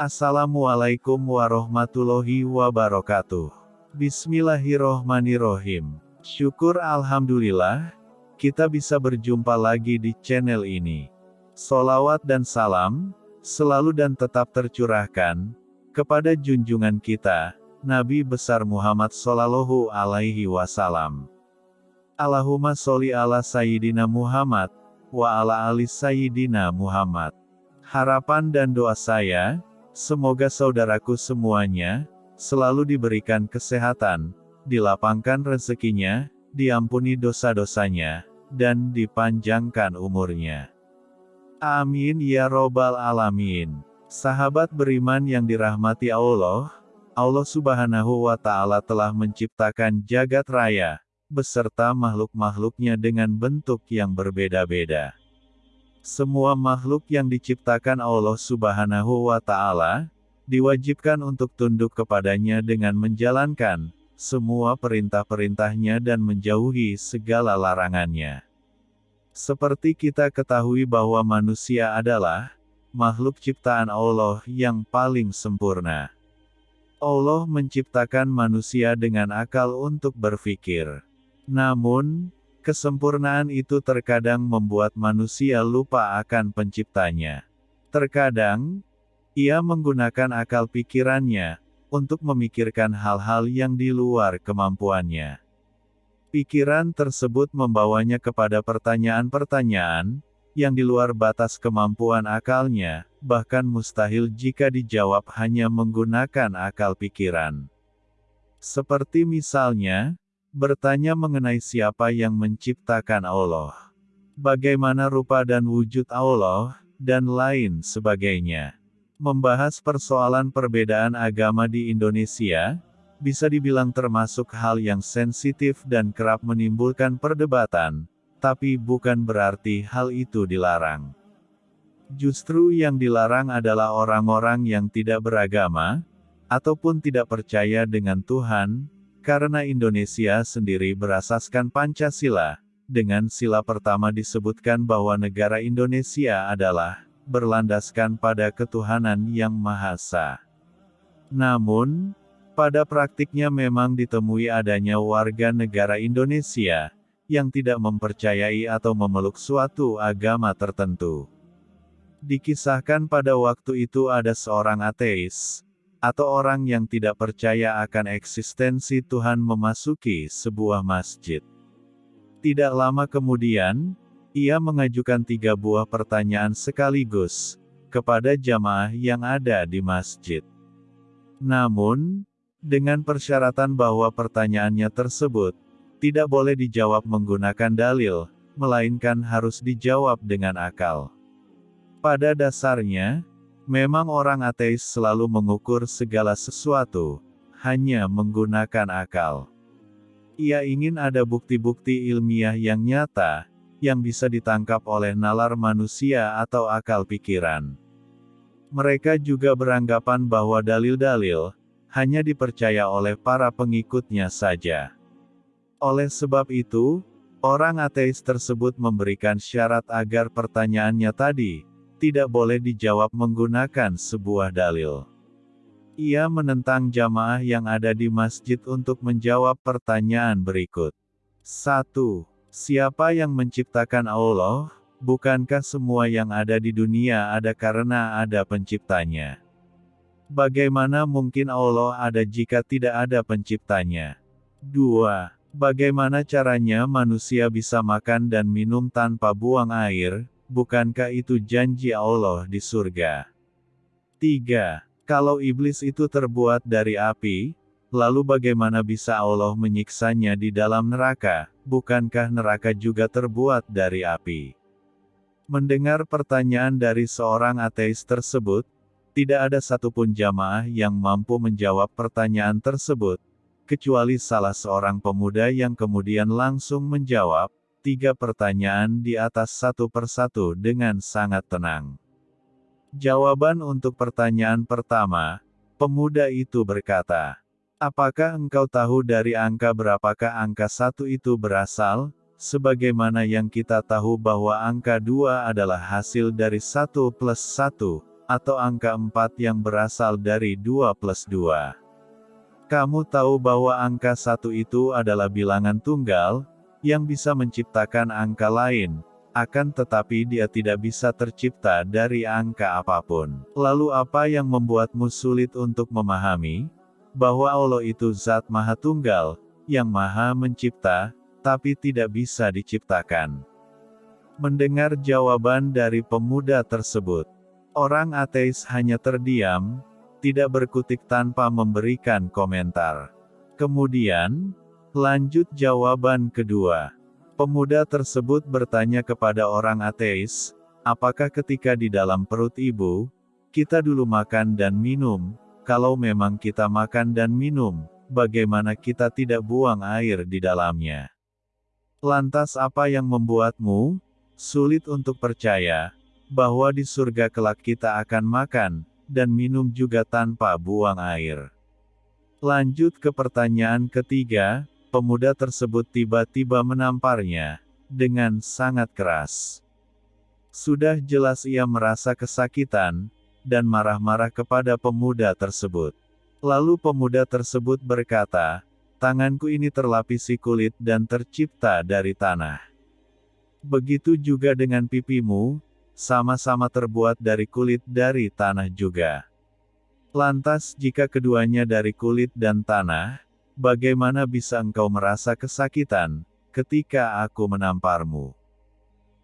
Assalamualaikum warahmatullahi wabarakatuh. Bismillahirrohmanirrohim. Syukur Alhamdulillah, kita bisa berjumpa lagi di channel ini. Solawat dan salam, selalu dan tetap tercurahkan, kepada junjungan kita, Nabi besar Muhammad Sallallahu Alaihi Wasallam. Allahumma sholli ala Sayyidina Muhammad, wa ala ali Sayyidina Muhammad. Harapan dan doa saya, semoga saudaraku semuanya, selalu diberikan kesehatan, dilapangkan rezekinya, diampuni dosa-dosanya, dan dipanjangkan umurnya. Amin ya robbal alamin. Sahabat beriman yang dirahmati Allah, Allah subhanahu wa ta'ala telah menciptakan jagat raya, beserta makhluk-makhluknya dengan bentuk yang berbeda-beda. Semua makhluk yang diciptakan Allah subhanahu wa ta'ala, diwajibkan untuk tunduk kepadanya dengan menjalankan semua perintah-perintahnya dan menjauhi segala larangannya. Seperti kita ketahui bahwa manusia adalah makhluk ciptaan Allah yang paling sempurna. Allah menciptakan manusia dengan akal untuk berpikir. Namun, kesempurnaan itu terkadang membuat manusia lupa akan penciptanya. Terkadang, ia menggunakan akal pikirannya untuk memikirkan hal-hal yang di luar kemampuannya. Pikiran tersebut membawanya kepada pertanyaan-pertanyaan yang di luar batas kemampuan akalnya, bahkan mustahil jika dijawab hanya menggunakan akal pikiran. Seperti misalnya, bertanya mengenai siapa yang menciptakan Allah, bagaimana rupa dan wujud Allah, dan lain sebagainya. Membahas persoalan perbedaan agama di Indonesia, bisa dibilang termasuk hal yang sensitif dan kerap menimbulkan perdebatan, tapi bukan berarti hal itu dilarang. Justru yang dilarang adalah orang-orang yang tidak beragama, ataupun tidak percaya dengan Tuhan, karena Indonesia sendiri berasaskan Pancasila, dengan sila pertama disebutkan bahwa negara Indonesia adalah berlandaskan pada ketuhanan yang Maha Esa. Namun, pada praktiknya memang ditemui adanya warga negara Indonesia yang tidak mempercayai atau memeluk suatu agama tertentu. Dikisahkan pada waktu itu ada seorang ateis, atau orang yang tidak percaya akan eksistensi Tuhan memasuki sebuah masjid. Tidak lama kemudian, ia mengajukan tiga buah pertanyaan sekaligus kepada jamaah yang ada di masjid. Namun, dengan persyaratan bahwa pertanyaannya tersebut tidak boleh dijawab menggunakan dalil, melainkan harus dijawab dengan akal. Pada dasarnya, memang orang ateis selalu mengukur segala sesuatu hanya menggunakan akal. Ia ingin ada bukti-bukti ilmiah yang nyata yang bisa ditangkap oleh nalar manusia atau akal pikiran. Mereka juga beranggapan bahwa dalil-dalil hanya dipercaya oleh para pengikutnya saja. Oleh sebab itu, orang ateis tersebut memberikan syarat agar pertanyaannya tadi tidak boleh dijawab menggunakan sebuah dalil. Ia menentang jamaah yang ada di masjid untuk menjawab pertanyaan berikut. 1. Siapa yang menciptakan Allah? Bukankah semua yang ada di dunia ada karena ada penciptanya? Bagaimana mungkin Allah ada jika tidak ada penciptanya? 2. Bagaimana caranya manusia bisa makan dan minum tanpa buang air? Bukankah itu janji Allah di surga? 3. Kalau iblis itu terbuat dari api, lalu bagaimana bisa Allah menyiksanya di dalam neraka? bukankah neraka juga terbuat dari api? Mendengar pertanyaan dari seorang ateis tersebut, tidak ada satupun jamaah yang mampu menjawab pertanyaan tersebut, kecuali salah seorang pemuda yang kemudian langsung menjawab tiga pertanyaan di atas satu persatu dengan sangat tenang. Jawaban untuk pertanyaan pertama, pemuda itu berkata, Apakah engkau tahu dari angka berapakah angka satu itu berasal? Sebagaimana yang kita tahu bahwa angka dua adalah hasil dari satu plus satu, atau angka 4 yang berasal dari 2 plus 2. Kamu tahu bahwa angka 1 itu adalah bilangan tunggal, yang bisa menciptakan angka lain, akan tetapi dia tidak bisa tercipta dari angka apa pun. Lalu apa yang membuatmu sulit untuk memahami? Bahwa Allah itu zat maha tunggal, yang maha mencipta, tapi tidak bisa diciptakan. Mendengar jawaban dari pemuda tersebut, orang ateis hanya terdiam, tidak berkutik tanpa memberikan komentar. Kemudian, lanjut jawaban kedua. Pemuda tersebut bertanya kepada orang ateis, apakah ketika di dalam perut ibu, kita dulu makan dan minum, kalau memang kita makan dan minum, bagaimana kita tidak buang air di dalamnya? Lantas apa yang membuatmu sulit untuk percaya bahwa di surga kelak kita akan makan dan minum juga tanpa buang air. Lanjut ke pertanyaan ketiga, pemuda tersebut tiba-tiba menamparnya, dengan sangat keras. Sudah jelas ia merasa kesakitan, dan marah-marah kepada pemuda tersebut. Lalu pemuda tersebut berkata, tanganku ini terlapisi kulit dan tercipta dari tanah. Begitu juga dengan pipimu, sama-sama terbuat dari kulit dari tanah juga. Lantas jika keduanya dari kulit dan tanah, bagaimana bisa engkau merasa kesakitan, ketika aku menamparmu?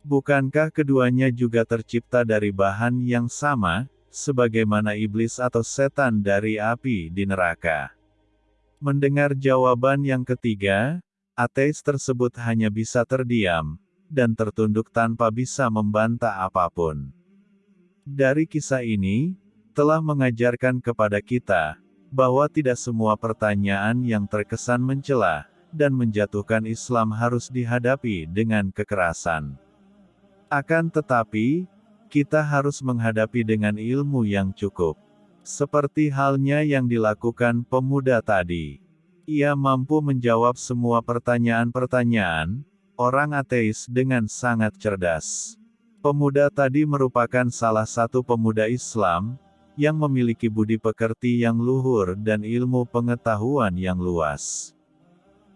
Bukankah keduanya juga tercipta dari bahan yang sama, sebagaimana iblis atau setan dari api di neraka? Mendengar jawaban yang ketiga, ateis tersebut hanya bisa terdiam, dan tertunduk tanpa bisa membantah apa pun. Dari kisah ini, telah mengajarkan kepada kita, bahwa tidak semua pertanyaan yang terkesan mencela, dan menjatuhkan Islam harus dihadapi dengan kekerasan. Akan tetapi, kita harus menghadapi dengan ilmu yang cukup. Seperti halnya yang dilakukan pemuda tadi. Ia mampu menjawab semua pertanyaan-pertanyaan, orang ateis dengan sangat cerdas. Pemuda tadi merupakan salah satu pemuda Islam, yang memiliki budi pekerti yang luhur dan ilmu pengetahuan yang luas.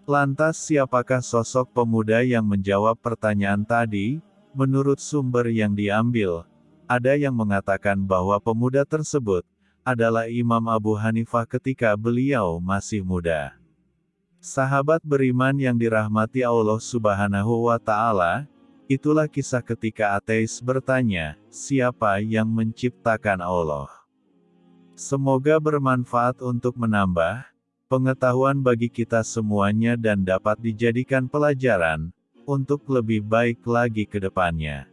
Lantas siapakah sosok pemuda yang menjawab pertanyaan tadi? Menurut sumber yang diambil, ada yang mengatakan bahwa pemuda tersebut adalah Imam Abu Hanifah ketika beliau masih muda. Sahabat beriman yang dirahmati Allah Subhanahu wa Ta'ala, itulah kisah ketika ateis bertanya, "Siapa yang menciptakan Allah?" Semoga bermanfaat untuk menambah pengetahuan bagi kita semuanya dan dapat dijadikan pelajaran untuk lebih baik lagi ke depannya.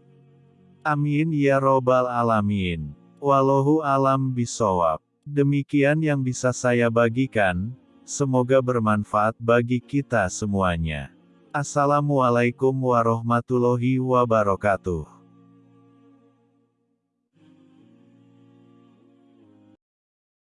Amin ya Robbal 'Alamin. Wallahu alam bisawab. Demikian yang bisa saya bagikan. Semoga bermanfaat bagi kita semuanya. Assalamualaikum warahmatullahi wabarakatuh.